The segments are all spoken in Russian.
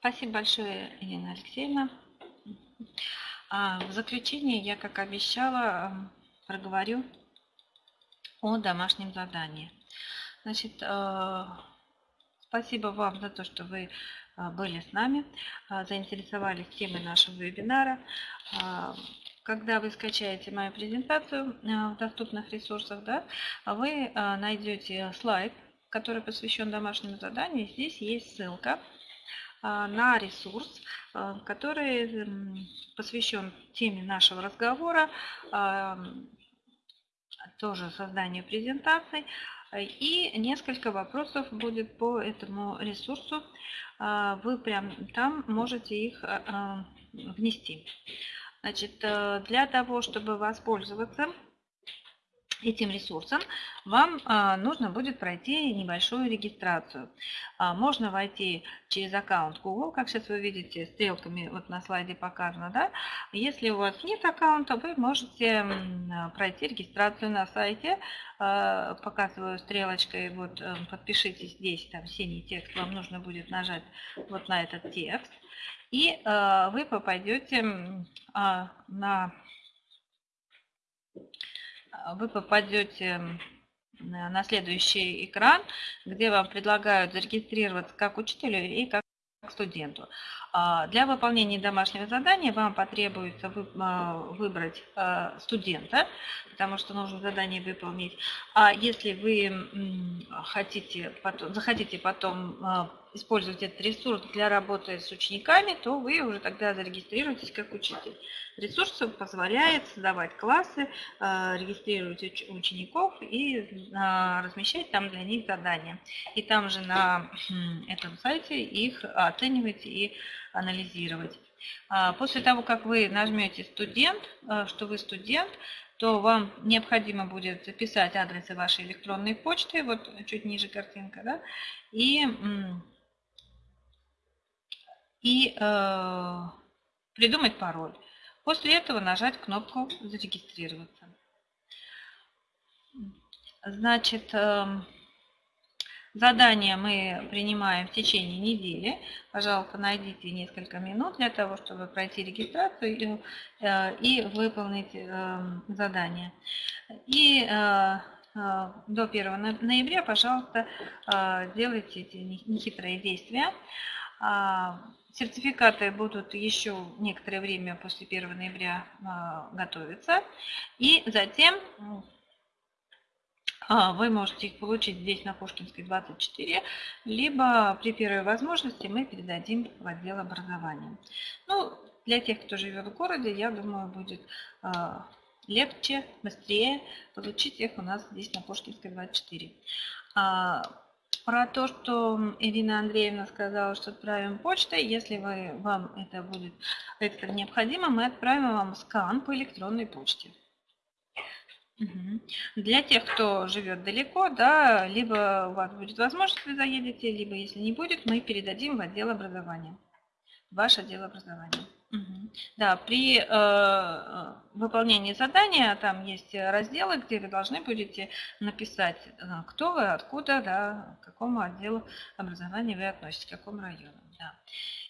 Спасибо большое, Ирина Алексеевна. А, в заключение я, как обещала, проговорю о домашнем задании. Значит, э, спасибо вам за то, что вы э, были с нами, э, заинтересовались темой нашего вебинара. Когда вы скачаете мою презентацию в доступных ресурсах, да, вы найдете слайд, который посвящен домашнему заданию. Здесь есть ссылка на ресурс, который посвящен теме нашего разговора, тоже созданию презентаций. И несколько вопросов будет по этому ресурсу. А, вы прям там можете их а, а, внести. Значит, э, для того, чтобы воспользоваться этим ресурсом, вам а, нужно будет пройти небольшую регистрацию. А, можно войти через аккаунт Google, как сейчас вы видите, стрелками вот на слайде показано. Да? Если у вас нет аккаунта, вы можете пройти регистрацию на сайте. А, показываю стрелочкой, вот э, подпишитесь здесь, там синий текст, вам нужно будет нажать вот на этот текст. И вы попадете на вы попадете на следующий экран, где вам предлагают зарегистрироваться как учителю и как студенту. А, для выполнения домашнего задания вам потребуется а, выбрать а, студента, потому что нужно задание выполнить. А если вы хотите, захотите потом использовать этот ресурс для работы с учениками, то вы уже тогда зарегистрируетесь как учитель. Ресурс позволяет создавать классы, э, регистрировать учеников и э, размещать там для них задания. И там же на этом сайте их оценивать и анализировать. А, после того, как вы нажмете «Студент», э, что вы студент, то вам необходимо будет записать адресы вашей электронной почты, вот чуть ниже картинка, да, и, и э, придумать пароль. После этого нажать кнопку «Зарегистрироваться». Значит, эм, задание мы принимаем в течение недели. Пожалуйста, найдите несколько минут для того, чтобы пройти регистрацию э, и выполнить эм, задание. И э, э, до 1 ноября, пожалуйста, делайте эти нехитрые действия. Сертификаты будут еще некоторое время после 1 ноября а, готовиться. И затем а, вы можете их получить здесь на Пушкинской 24, либо при первой возможности мы передадим в отдел образования. Ну, для тех, кто живет в городе, я думаю, будет а, легче, быстрее получить их у нас здесь на Пушкинской 24. Про то, что Ирина Андреевна сказала, что отправим почтой, если вы, вам это будет экстра необходимо, мы отправим вам скан по электронной почте. Для тех, кто живет далеко, да, либо у вас будет возможность, вы заедете, либо если не будет, мы передадим в отдел образования, ваш отдел образования. Да, при э, э, выполнении задания там есть разделы, где вы должны будете написать, э, кто вы, откуда, да, к какому отделу образования вы относитесь, к какому району. Да.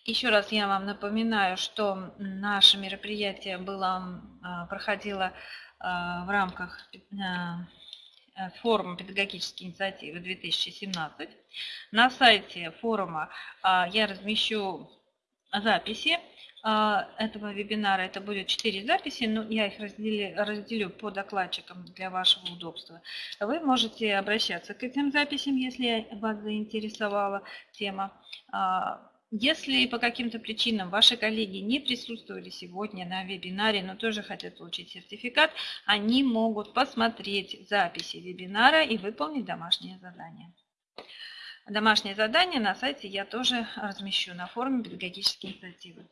Еще раз я вам напоминаю, что наше мероприятие было, э, проходило в рамках форума педагогические инициативы 2017. На сайте форума я размещу записи этого вебинара. Это будет 4 записи, но я их разделю, разделю по докладчикам для вашего удобства. Вы можете обращаться к этим записям, если вас заинтересовала тема. А, если по каким-то причинам ваши коллеги не присутствовали сегодня на вебинаре, но тоже хотят получить сертификат, они могут посмотреть записи вебинара и выполнить домашнее задание. Домашнее задание на сайте я тоже размещу на форуме педагогические инициативы.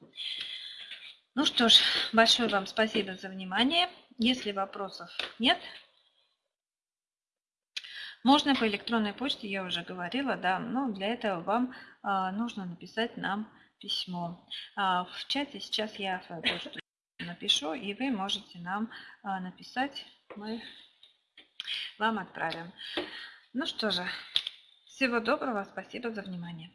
Ну что ж, большое вам спасибо за внимание. Если вопросов нет, можно по электронной почте, я уже говорила, да, но для этого вам а, нужно написать нам письмо. А, в чате сейчас я свою почту напишу, и вы можете нам а, написать, мы вам отправим. Ну что же, всего доброго, спасибо за внимание.